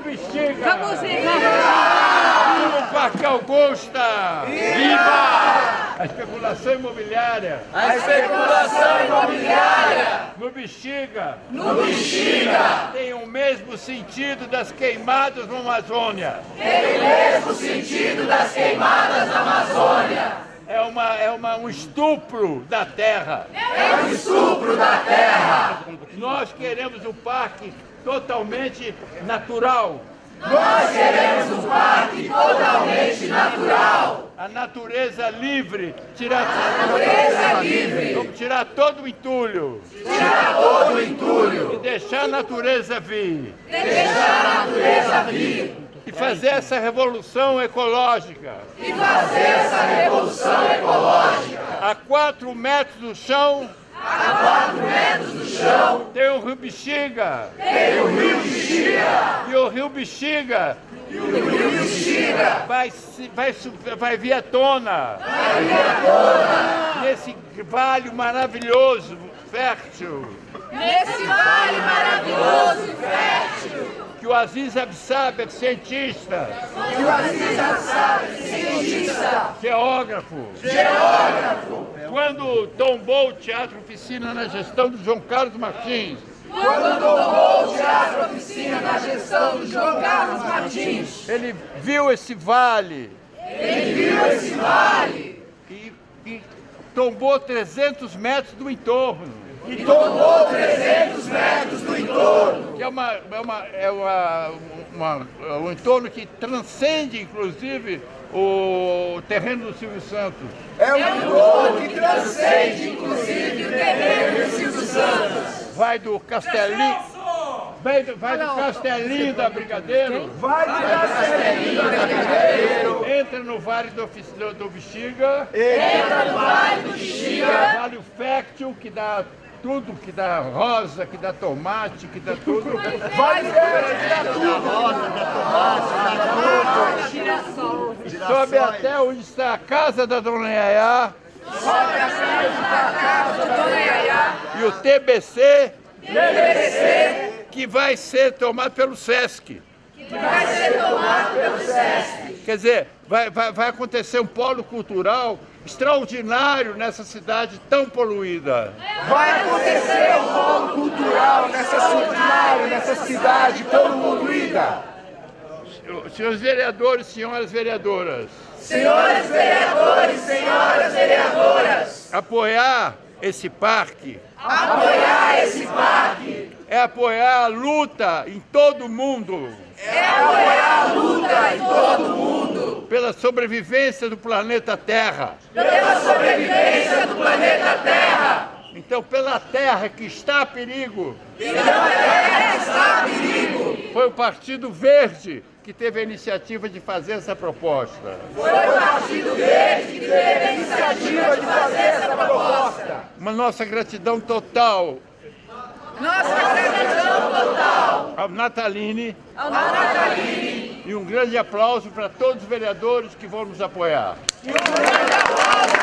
Bexiga! Vamos Viva o Parque Augusta! Viva! A especulação imobiliária! A especulação imobiliária! No Bexiga! No Bexiga! Tem o mesmo sentido das queimadas na Amazônia! Tem o mesmo sentido das queimadas na Amazônia! Uma, um estupro da terra. É um estupro da terra. Nós queremos um parque totalmente natural. Nós queremos um parque totalmente natural. A natureza livre. Tirar, a natureza livre. Vamos tirar todo o entulho. Tirar todo o entulho. E deixar a natureza vir. Deixar a natureza vir e fazer essa revolução ecológica. E fazer essa revolução. A quatro metros do chão. A quatro metros do chão. Tem o rio Bexiga. Tem o rio Bexiga. E o rio Bexiga. E o rio Bexiga. Vai, vai, vai vir à tona. Vai vir à tona. Nesse vale maravilhoso, fértil. Nesse vale maravilhoso e fértil que o Aziz Absab cientista. O Aziz Absab cientista. Geógrafo. Geógrafo. Quando tombou o Teatro Oficina na gestão do João Carlos Martins. Quando tombou o Teatro Oficina na gestão do João Carlos Martins. Ele viu esse vale. Ele viu esse vale. E, e tombou 300 metros do entorno e tomou 300 metros do entorno. Que é, uma, é, uma, é uma, uma, um entorno que transcende, inclusive, o terreno do Silvio Santos. É um entorno que transcende, inclusive, o terreno do Silvio Santos. Vai do Castelinho... Vai do, vai do Castelinho da Brigadeiro. Vai do Castelinho da Brigadeiro. Entra no Vale do, do, do Bexiga. Entra no Vale do Bexiga. Vale o Fértil, que dá tudo que dá rosa, que dá tomate, que dá tudo. Vai ver, que dá tudo. rosa, dá tomate, dá tudo. Sobe até onde está a casa da Dona Yaya. Sobe até onde está a casa da Dona Yaya. E o TBC. TBC. Que vai ser tomado pelo SESC. Que vai ser tomado pelo SESC. Quer dizer, vai, vai, vai acontecer um polo cultural extraordinário nessa cidade tão poluída. Vai acontecer um polo cultural nessa cidade, nessa cidade tão poluída. Senhores vereadores, senhoras vereadoras. Senhores vereadores, senhoras vereadoras. Apoiar esse parque. Apoiar esse parque. É apoiar a luta em todo o mundo. É apoiar a luta em todo o mundo. Pela sobrevivência do planeta Terra. Pela sobrevivência do planeta Terra. Então, pela Terra que está a perigo. Pela Terra que está a perigo. Foi o Partido Verde que teve a iniciativa de fazer essa proposta. Foi o Partido Verde que teve a iniciativa de fazer essa proposta. Uma nossa gratidão total nossa gratidão total ao Nataline, ao Nataline e um grande aplauso para todos os vereadores que vão nos apoiar. E um grande aplauso!